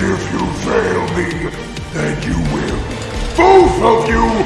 If you fail me, then you will, both of you,